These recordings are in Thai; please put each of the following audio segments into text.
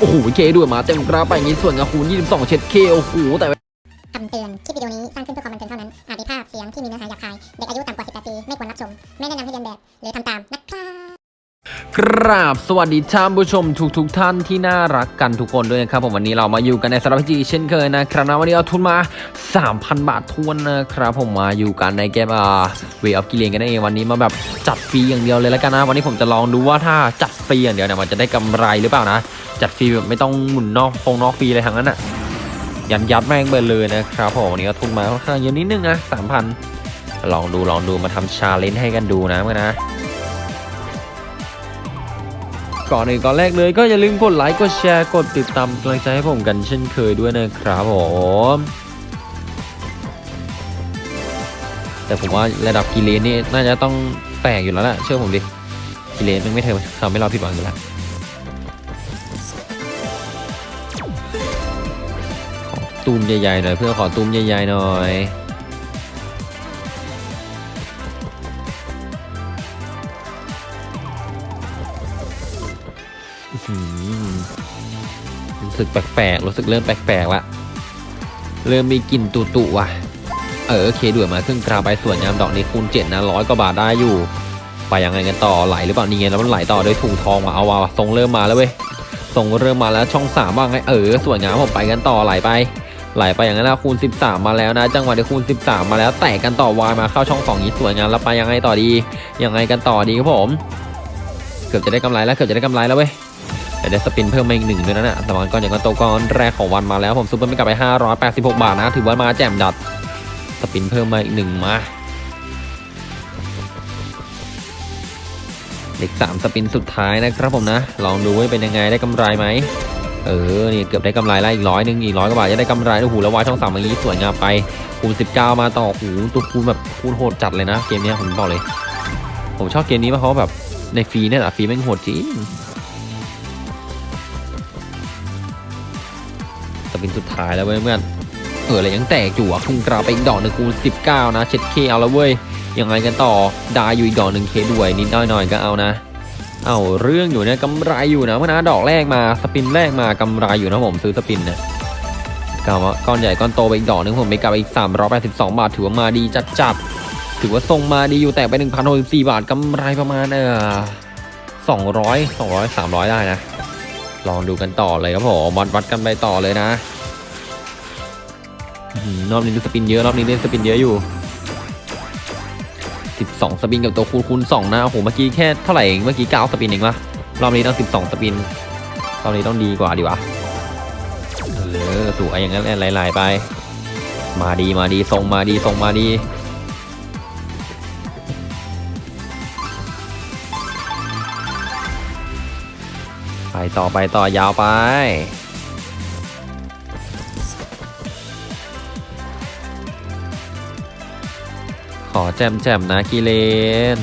โอ้โหเคด้วยมาเต็มกราฟไปอย่างนี้ส่วนกับคูณ22 เช็ดเคโอ้โหแต่ กราบสวัสดีท่านผู้ชมทุกทุกๆท่านที่น่ารักกันทุกคนด้วยนะครับผมวันนี้เรามาอยู่กันในสารพัดจีเช่นเคยนะครับนะวันนี้เอาทุนมา 3,000 บาททวนนะครับผมมาอยู่กันในเกมอ่าเวออฟกิเลนกันนั่นเองวันนี้มาแบบจัดฟรีอย่างเดียวเลยแล้วกันนะวันนี้ผมจะลองดูว่าถ้าจัดฟรีอย่างเดียวเนี่ยมันจะได้กำไรหรือเปล่านะ จัดฟรีแบบไม่ต้องหมุนนอกฟงนอกฟรีเลยทั้งนั้นอะยันยัดแม่งไปเลยนะครับผมวันนี้ก็ทุนมาค่อนข้างเยอะนิดนึงนะ3,000ลองดูลองดูมาทำ challenge ให้กันดูนะเพื่อนนะ ก่อนอื่นก่อนแรกเลยก็อย่าลืมกดไลค์กดแชร์กดติดตามกำลังใจให้ผมกันเช่นเคยด้วยนะครับผมแต่ผมว่าระดับกิเลนนี่น่าจะต้องแตกอยู่แล้วแหละเชื่อผมดิกิเลนมันไม่เททำให้เราผิดหวังอยู่แล้วตูมใหญ่ๆหน่อยเพื่อขอตูมใหญ่ๆหน่อย สึกแปลกๆ รู้สึกเริ่มแปลกๆละ เริ่มมีกลิ่นตุตุว่ะ เออโอเคด้วยมาครึ่งกราวไปส่วนยามดอกนี้คูณเจ็ดนะร้อยกว่าบาทได้อยู่ ไปยังไงกันต่อไหลหรือเปล่านี่ไงแล้วมันไหลต่อด้วยถุงทองมาเอาว่ะทรงเริ่มมาแล้วเว้ยทรงเริ่มมาแล้วช่องสามว่างไงเออส่วนงามผมไปกันต่อไหลไปไหลไปอย่างนั้นแล้วคูณ 13 มาแล้วนะ จังหวะที่คูณ 13 มาแล้วแตกกันต่อวายมาเข้าช่องสองนี้สวยงามแล้วไปยังไงต่อดียังไงกันต่อดีครับผม เกือบจะได้กำไรแล้วเกือบจะได้กำไรแล้วเว้ย แต่ได้สปินเพิ่มมาอีกหนึ่งด้วยนะเนี่ยสมานก้อนอย่างก้อนโตก้อนแรกของวันมาแล้วผมซุปเปอร์ไม่กลับไป 586 บาทนะ ถือว่ามาแจ่มดัด สปินเพิ่มมาอีกหนึ่งมาเด็กสามสปินสุดท้ายนะครับผมนะ ลองดูว่าเป็นยังไงได้กำไรไหมเออนี่เกือบได้กำไรแล้วอีกร้อยหนึ่งอีกร้อยกว่าบาทจะได้กำไรโอ้โหแล้ววายช่องสามอย่างนี้สวยงามไปคูณ19 มาต่อโอ้โหตัวคูณแบบคูณโหดจัดเลยนะเกมนี้ผมบอกเลย ผมชอบเกมนี้เพราะเขาแบบในฟรีเนี่ยแหละฟรีแม่งโหดจริง ปินสุดท้ายแล้วเว้ยเพื่อนเอออะไรยังแตกอยู่อะพุ่งกราไปอีกดอกหนึ่งคูณ19 นะเช็ดเคเอาแล้วเว้ยยังไงกันต่อดาอยู่อีกดอกหนึ่งเคด้วยนิดหน่อยก็เอานะเอาเรื่องอยู่เนี่ยกำไรอยู่นะเมื่อนะดอกแรกมาสปินแรกมากำไรอยู่นะผมซื้อสปินเนี่ยกาวาก้อนใหญ่ก้อนโตไปอีกดอกหนึ่งผมไปกลับไปอีก 382 บาทถือว่ามาดีจัดจัดๆถือว่าทรงมาดีอยู่แตกไป1,064บาทกำไรประมาณเออ200 200 300 ได้นะ ลองดูกันต่อเลยครับผมวัดวัดกันไปต่อเลยนะรอบนี้ดูสปินเยอะรอบนี้เล่นสปินเยอะอยู่ 12 สปินกับตัวคูณคูณ2นะโอ้โหเมื่อกี้แค่เท่าไหร่เองเมื่อกี้9สปินเองวะรอบนี้ต้อง 12 สปินรอบนี้ต้องดีกว่าดีวะเออสวอย่างนั้นหลายๆไป มาดีมาดีทรงมาดีทรงมาดี ไปต่อไปต่อยาวไป ขอแจมแจมนะกิเลน เ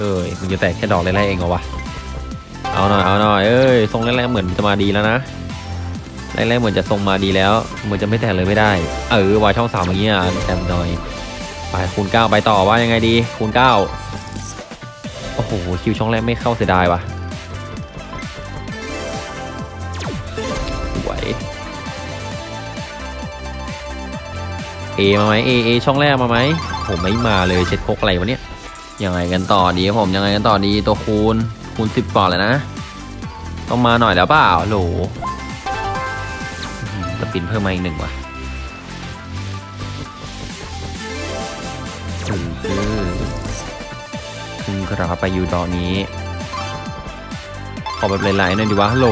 อ้ยมึงจะแตกแค่ดอกแรกๆเองเหรอวะ เอาหน่อยเอาหน่อยเอ้ยทรงแรกๆเหมือนจะมาดีแล้วนะแรกๆเหมือนจะทรงมาดีแล้วเหมือนจะไม่แตกเลยไม่ได้ เออวายช่องสามอย่างเงี้ยแจมหน่อย ไปคูณเก้าไปต่อว่ายังไงดีคูณเก้าโอ้โหคิวช่องแรกไม่เข้าเสียดายว่ะสวยเอมาไหมเอเอช่องแรกมาไหมผมไม่มาเลยเช็ดพกอะไรวะเนี่ยยังไงกันต่อดีครับผมยังไงกันต่อดีตัวคูณคูณสิบก่อนเลยนะต้องมาหน่อยแล้วเปล่าโหลอื้อหือสปินเพิ่มมาอีกหนึ่งว่ะ ถือขึ้นกราไปอยู่ดอนี้ ขอแบบหลายๆหน่อยดีวะฮัลโหล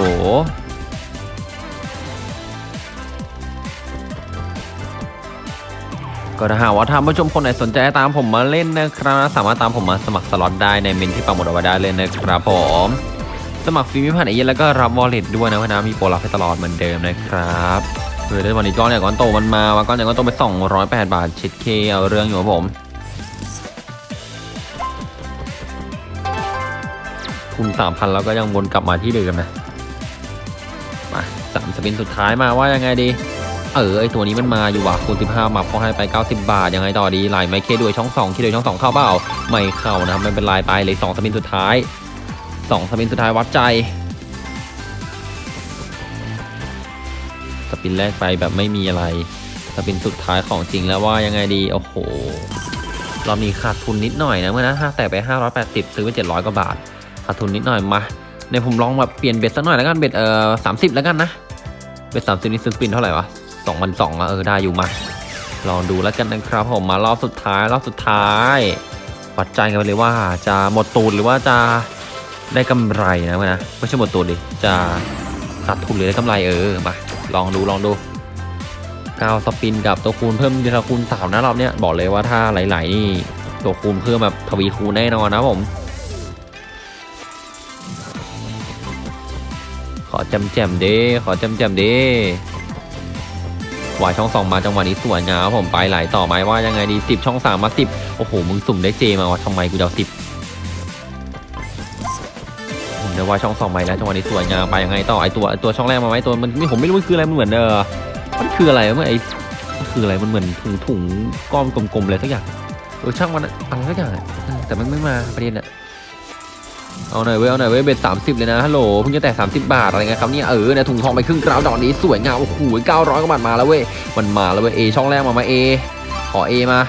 ก็ถ้าหากว่าท่านผู้ชมคนไหนสนใจตามผมมาเล่นนะครับ สามารถตามผมมาสมัครสล็อตได้ในเมนที่ปักหมดเอาไว้ได้เลยนะครับผม สมัครฟรีไม่ผ่านไอเย็นแล้วก็รับวอลเล็ตด้วยนะเพราะนะมีโปรรับให้ตลอดเหมือนเดิมนะครับเออได้วันนี้ก้อนใหญ่ก้อนโตมันมาว่าก้อนใหญ่ก้อนโตไป208 บาทเช็ดเคเอาเรื่องอยู่ครับผม คูณสามพันแล้วก็ยังวนกลับมาที่เดิมนะมาสามสปินสุดท้ายมาว่ายังไงดี เออไอตัวนี้มันมาอยู่ว่ะคูณ15มาพอให้ไป90บาทยังไงต่อดีไหลไม่เคด้วยช่อง2เคด้วยช่อง2เข้าเปล่าไม่เข้านะครับไม่เป็นไรไปเลย2สปินสุดท้าย2สปินสุดท้ายวัดใจสปินแรกไปแบบไม่มีอะไรสปินสุดท้ายของจริงแล้วว่ายังไงดีโอ้โหเรามีขาดทุนนิดหน่อยนะเมื่อนะห้าแต่ไป 580 ซื้อไป 700 กว่าบาท ขาดทุนนิดหน่อยมาในผมลองแบบเปลี่ยนเบ็ดสักหน่อยแล้วกันเบ็ดเอ่อสามสิบแล้วกันนะเบ็ดสามสิบนี่ซื้อสปินเท่าไหร่วะสองพันสองอะเออได้อยู่มาลองดูแล้วกันนะครับผมมารอบสุดท้ายรอบสุดท้ายวัดใจกันไปเลยว่าจะหมดตูนหรือว่าจะได้กำไรนะนะไม่ใช่หมดตูนดิจะขาดทุนหรือได้กำไรเออมาลองดูลองดูก้าวสปินกับตัวคูณเพิ่มทีละคูณสามนะรอบเนี้ยบอกเลยว่าถ้าไหลๆนี่ตัวคูณเพิ่มแบบทวีคูณแน่นอนนะผม อจำแจมเด้ขอจำแจมเด้วายช่องสองมาจังหวะนี้สวยงามครับผมไปไหลต่อไหมว่ายังไงดีสิบช่องสามมาสิบโอ้โหมึงสุ่มได้เจมาว่าทำไมกูเอาสิบผมได้วายช่องสองไปแล้วจังหวะนี้สวยงามไปยังไงต่อไอตัวตัวช่องแรกมาไหมตัวมันไม่ผมไม่รู้มันคืออะไรมันเหมือนเออมันคืออะไรมันไอมันคืออะไรมันเหมือนถุงถุงก้อนกลมๆอะไรสักอย่างเออช่างมันอะอะไรสักอย่างแต่มันไม่มาประเด็นอะ เอาหน่อยเว้ยเอาหน่อยเว้ยเบ็ดสามสิบเลยนะฮัลโหลเพิ่งจะแตะสามสิบบาทอะไรเงี้ยครับเนี่ยเออเนี่ยถุงทองไปครึ่งกราวดอกนี้สวยงามโอ้โหเก้าร้อยกว่าบาทมาแล้วเว้ยมันมาแล้วเว้ยเอช่องแรกมามาเอขอเอมา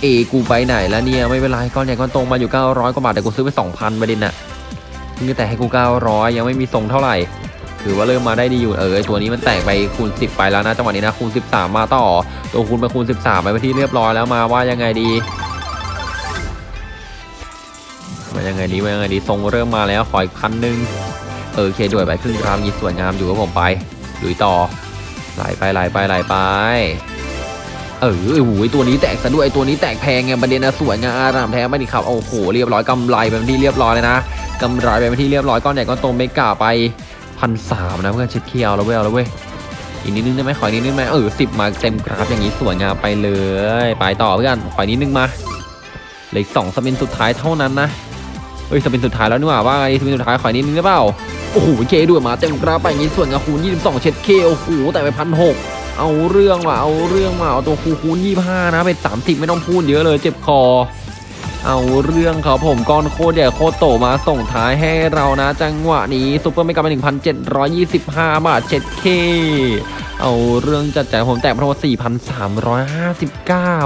เอกูไปไหนแล้วเนี่ยไม่เป็นไรก้อนใหญ่ก้อนโตมาอยู่เก้าร้อยกว่าบาทแต่กูซื้อไปสองพันประเด็นน่ะเพิ่งจะแตะให้กูเก้าร้อยยังไม่มีทรงเท่าไหร่ถือว่าเริ่มมาได้ดีอยู่เออตัวนี้มันแตกไปคูณสิบไปแล้วนะจังหวะนี้นะคูณสิบสามมาต่อ ตัวคูณไปคูณสิบสามไปไปที่เรียบร้อยแล้วมาว่ายังไงดี มายังไงดีมายังไงดีทรงเริ่มมาแล้วขออีกพันหนึ่งเออเคด้วยไปครึ่งรามยีสวยงามอยู่กับผมไปลุยต่อไหลไปไหลไปไหลไปเออโอ้โหตัวนี้แตกซะด้วยตัวนี้แตกแพงไงประเด็นนะสวยงามอารามแท้ไม่ดีครับโอ้โหเรียบร้อยกำไรไปเป็นที่เรียบร้อยเลยนะกำไรไปเป็นที่เรียบร้อยก้อนใหญ่ก้อนโตเมกาไปพันสามนะเพื่อนเช็ดเคียวแล้วเว้ยแล้วเว้ยอีกนิดนึงได้ไหมขออีกนิดนึงไหมเออสิบมาเต็มกราฟอย่างนี้สวยงามไปเลย ไปต่อเพื่อนขออีกนิดนึงมาเหลืออกสอง spin สุดท้ายเท่านั้นนะ เฮ้ย spin สุดท้ายแล้วนี่หว่าว่าไง spin สุดท้ายขออีกนิดนึงได้เปล่าโอ้โหเคด้วยมาเต็มกราไปอย่างนี้ส่วนกับคูณ22 เช็ดเคโอ้โหแต่ไปพันหกเอาเรื่องว่ะเอาเรื่องว่ะเอาตัวคูคูณ25 นะเป็น 30 ไม่ต้องพูดเยอะเลยเจ็บคอ เอาเรื่องครับผมก้อนโคตรใหญ่โคตรโตมาส่งท้ายให้เรานะ จังหวะนี้ซุปเปอร์ไม่กลับไป1,725 บาทเช็ด เอาเรื่องจัดจ่ายผมแตกเพระว่า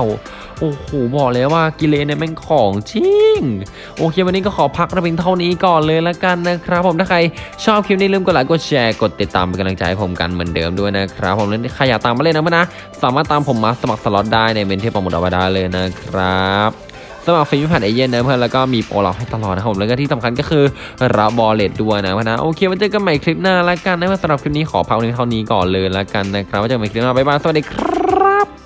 4,359 โอ้โห บอกเลยว่ากิเลนเนี่ยแม่งของจริง โอเค วันนี้ก็ขอพักไว้เพียงเท่านี้ก่อนเลยละกันนะครับ ผมถ้าใครชอบคลิปนี้ลืมกดไลค์กดแชร์กดติดตามเป็นกำลังใจให้ผมกันเหมือนเดิมด้วยนะครับ ผมแล้วใครอยากตามมาเล่นนะเพื่อนนะ สามารถตามผมมาสมัครสล็อตได้ในเมนต์ที่ปักหมุดเอาไว้ได้เลยนะครับ สมัครฟรีไม่ผ่านเอเย่นต์นะเพื่อนแล้วก็มีโปรเราให้ตลอดนะครับผมแล้วก็ที่สำคัญก็คือรับ wallet ด้วยนะเพื่อนนะโอเคไว้เจอกันใหม่คลิปหน้าละกันนะเพื่อนสำหรับคลิปนี้ขอพักเพียงเท่านี้ก่อนเลยละกันนะครับไว้เจอกันใหม่คลิปหน้าบ๊ายบายสวัสดีครับ